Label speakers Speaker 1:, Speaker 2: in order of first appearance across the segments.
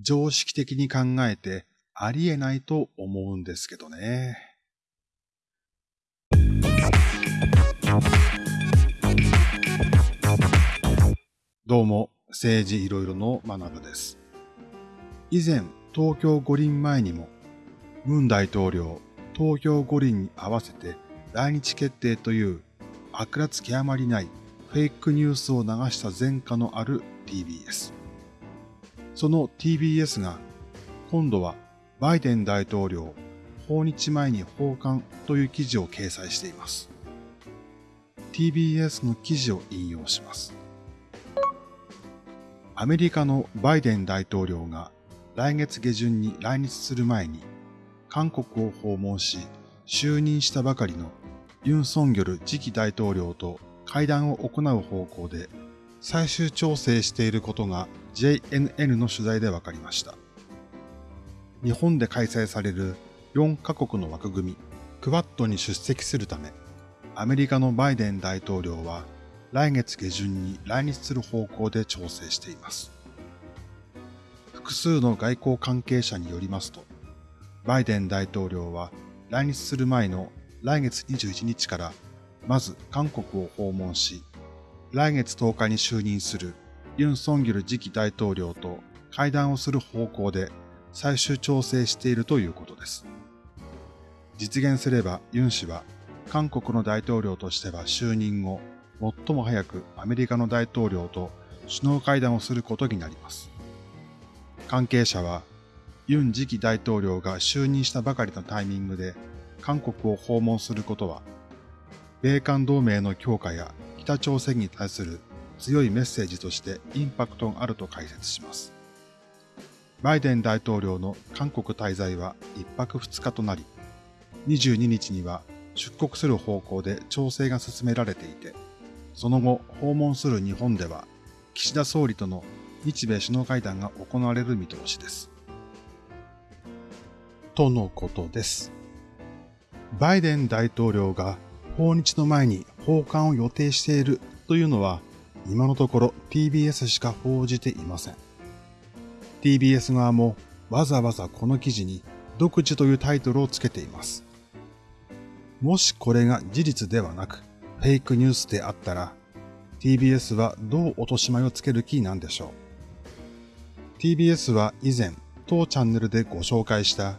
Speaker 1: 常識的に考えてありえないと思うんですけどね。どうも、政治いろいろの学部です。以前、東京五輪前にも、文大統領、東京五輪に合わせて来日決定という悪辣極まりないフェイクニュースを流した前科のある TBS。その TBS が今度はバイデン大統領訪日前に訪韓という記事を掲載しています。TBS の記事を引用します。アメリカのバイデン大統領が来月下旬に来日する前に韓国を訪問し就任したばかりのユン・ソンギョル次期大統領と会談を行う方向で最終調整していることが JNN の取材で分かりました。日本で開催される4カ国の枠組み、クワッドに出席するため、アメリカのバイデン大統領は来月下旬に来日する方向で調整しています。複数の外交関係者によりますと、バイデン大統領は来日する前の来月21日からまず韓国を訪問し、来月10日に就任するユン・ソンギョル次期大統領と会談をする方向で最終調整しているということです。実現すればユン氏は韓国の大統領としては就任後、最も早くアメリカの大統領と首脳会談をすることになります。関係者は、ユン次期大統領が就任したばかりのタイミングで韓国を訪問することは、米韓同盟の強化や北朝鮮に対する強いメッセージとしてインパクトがあると解説します。バイデン大統領の韓国滞在は1泊2日となり、22日には出国する方向で調整が進められていて、その後訪問する日本では岸田総理との日米首脳会談が行われる見通しです。とのことです。バイデン大統領が訪日の前に訪韓を予定しているというのは今のところ TBS しか報じていません。TBS 側もわざわざこの記事に独自というタイトルをつけています。もしこれが事実ではなくフェイクニュースであったら TBS はどう落とし前をつける気なんでしょう。TBS は以前当チャンネルでご紹介した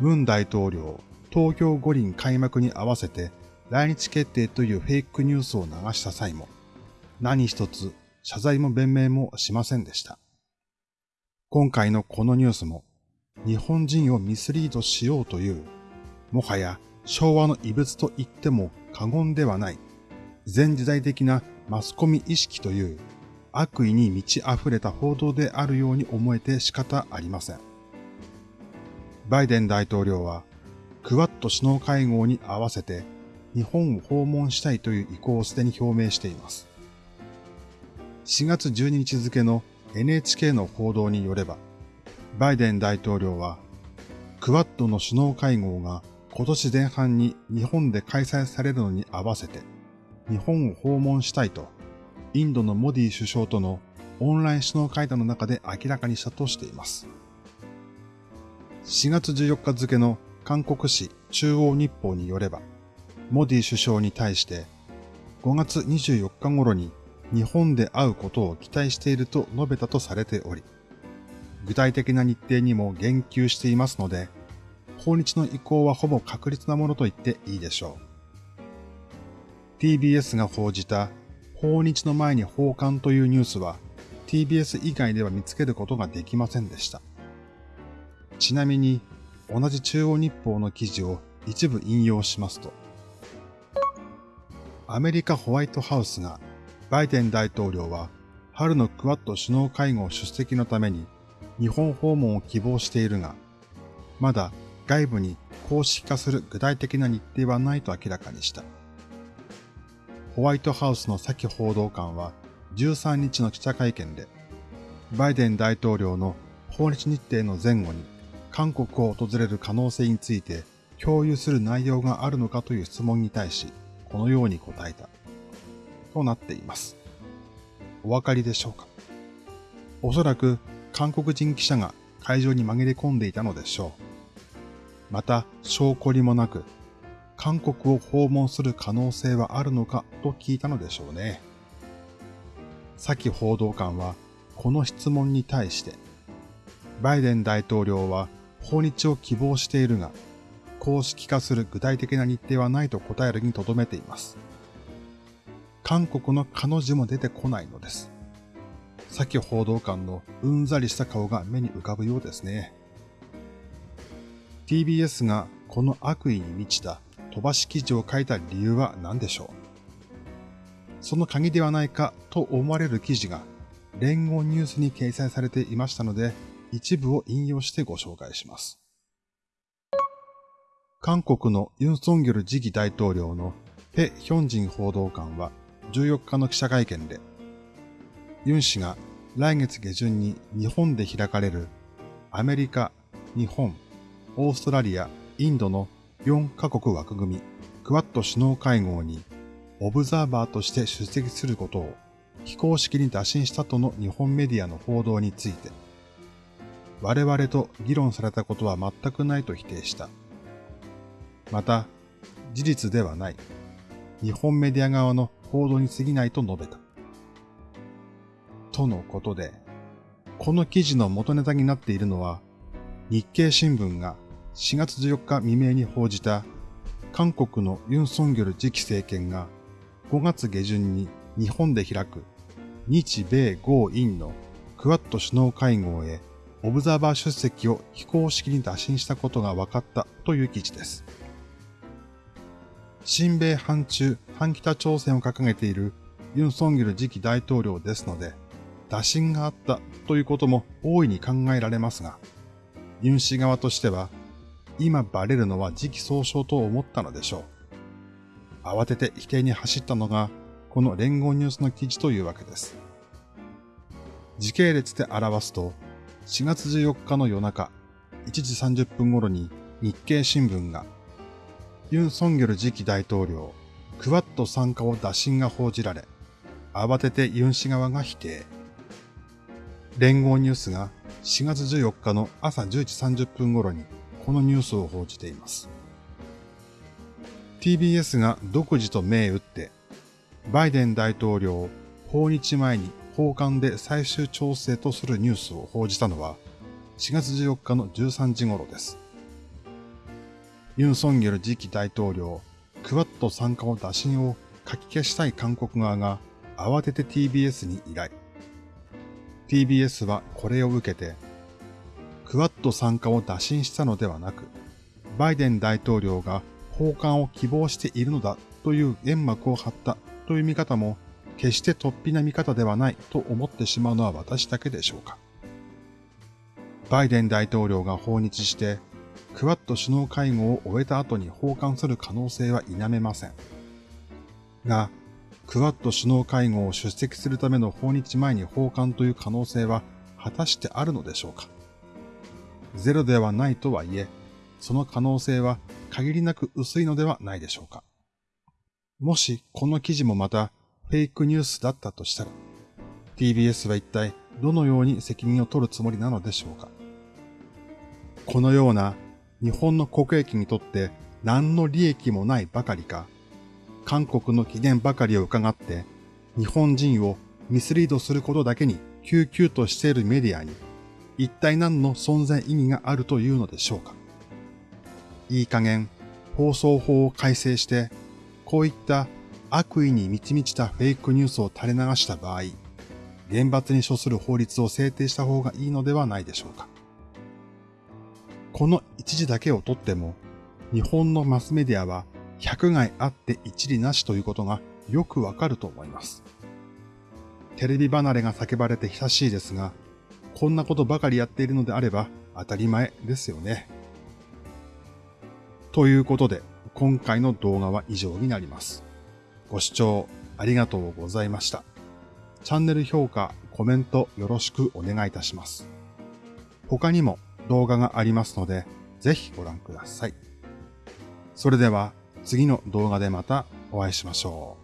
Speaker 1: 文大統領東京五輪開幕に合わせて来日決定というフェイクニュースを流した際も何一つ謝罪も弁明もしませんでした。今回のこのニュースも日本人をミスリードしようという、もはや昭和の異物と言っても過言ではない、全時代的なマスコミ意識という悪意に満ち溢れた報道であるように思えて仕方ありません。バイデン大統領は、クワッド首脳会合に合わせて日本を訪問したいという意向をすでに表明しています。4月12日付の NHK の報道によれば、バイデン大統領は、クワッドの首脳会合が今年前半に日本で開催されるのに合わせて、日本を訪問したいと、インドのモディ首相とのオンライン首脳会談の中で明らかにしたとしています。4月14日付の韓国紙中央日報によれば、モディ首相に対して5月24日頃に日本で会うことを期待していると述べたとされており、具体的な日程にも言及していますので、訪日の意向はほぼ確実なものと言っていいでしょう。TBS が報じた訪日の前に訪韓というニュースは TBS 以外では見つけることができませんでした。ちなみに同じ中央日報の記事を一部引用しますと、アメリカホワイトハウスがバイデン大統領は春のクワッド首脳会合出席のために日本訪問を希望しているが、まだ外部に公式化する具体的な日程はないと明らかにした。ホワイトハウスのサキ報道官は13日の記者会見で、バイデン大統領の訪日日程の前後に韓国を訪れる可能性について共有する内容があるのかという質問に対し、このように答えた。となっています。お分かりでしょうか？おそらく韓国人記者が会場に紛れ込んでいたのでしょう。また、証拠りもなく、韓国を訪問する可能性はあるのかと聞いたのでしょうね。サキ報道官は、この質問に対して、バイデン大統領は訪日を希望しているが、公式化する具体的な日程はないと答えるにとどめています。韓国の彼女も出てこないのです。サキ報道官のうんざりした顔が目に浮かぶようですね。TBS がこの悪意に満ちた飛ばし記事を書いた理由は何でしょう？その鍵ではないかと思われる記事が連合ニュースに掲載されていましたので一部を引用してご紹介します。韓国のユン・ソンギョル次期大統領のペ・ヒョンジン報道官は14日の記者会見でユン氏が来月下旬に日本で開かれるアメリカ、日本、オーストラリア、インドの4カ国枠組みクワッド首脳会合にオブザーバーとして出席することを非公式に打診したとの日本メディアの報道について、我々と議論されたことは全くないと否定した。また、事実ではない。日本メディア側の報道に過ぎないと述べた。とのことで、この記事の元ネタになっているのは、日経新聞が4月14日未明に報じた、韓国のユン・ソンギョル次期政権が5月下旬に日本で開く日米豪印のクワッド首脳会合へオブザーバー出席を非公式に打診したことが分かったという記事です。新米反中、反北朝鮮を掲げているユン・ソンギル次期大統領ですので、打診があったということも大いに考えられますが、ユン氏側としては、今バレるのは時期尚早と思ったのでしょう。慌てて否定に走ったのが、この連合ニュースの記事というわけです。時系列で表すと、4月14日の夜中、1時30分頃に日経新聞が、ユン・ソンギョル次期大統領、クワッド参加を打診が報じられ、慌ててユン氏側が否定。連合ニュースが4月14日の朝10時30分頃にこのニュースを報じています。TBS が独自と銘打って、バイデン大統領を訪日前に訪韓で最終調整とするニュースを報じたのは4月14日の13時頃です。ユン・ソンギョル次期大統領、クワッド参加を打診を書き消したい韓国側が慌てて TBS に依頼。TBS はこれを受けて、クワッド参加を打診したのではなく、バイデン大統領が訪韓を希望しているのだという煙幕を張ったという見方も決して突飛な見方ではないと思ってしまうのは私だけでしょうか。バイデン大統領が訪日して、クワッド首脳会合を終えた後に訪韓する可能性は否めません。が、クワッド首脳会合を出席するための訪日前に訪韓という可能性は果たしてあるのでしょうか。ゼロではないとはいえ、その可能性は限りなく薄いのではないでしょうか。もしこの記事もまたフェイクニュースだったとしたら、TBS は一体どのように責任を取るつもりなのでしょうか。このような日本の国益にとって何の利益もないばかりか、韓国の機嫌ばかりを伺って、日本人をミスリードすることだけに救急としているメディアに、一体何の存在意義があるというのでしょうか。いい加減、放送法を改正して、こういった悪意に満ち満ちたフェイクニュースを垂れ流した場合、厳罰に処する法律を制定した方がいいのではないでしょうか。この一時だけをとっても、日本のマスメディアは百害あって一理なしということがよくわかると思います。テレビ離れが叫ばれて久しいですが、こんなことばかりやっているのであれば当たり前ですよね。ということで、今回の動画は以上になります。ご視聴ありがとうございました。チャンネル評価、コメントよろしくお願いいたします。他にも動画がありますので、ぜひご覧ください。それでは、次の動画でまたお会いしましょう。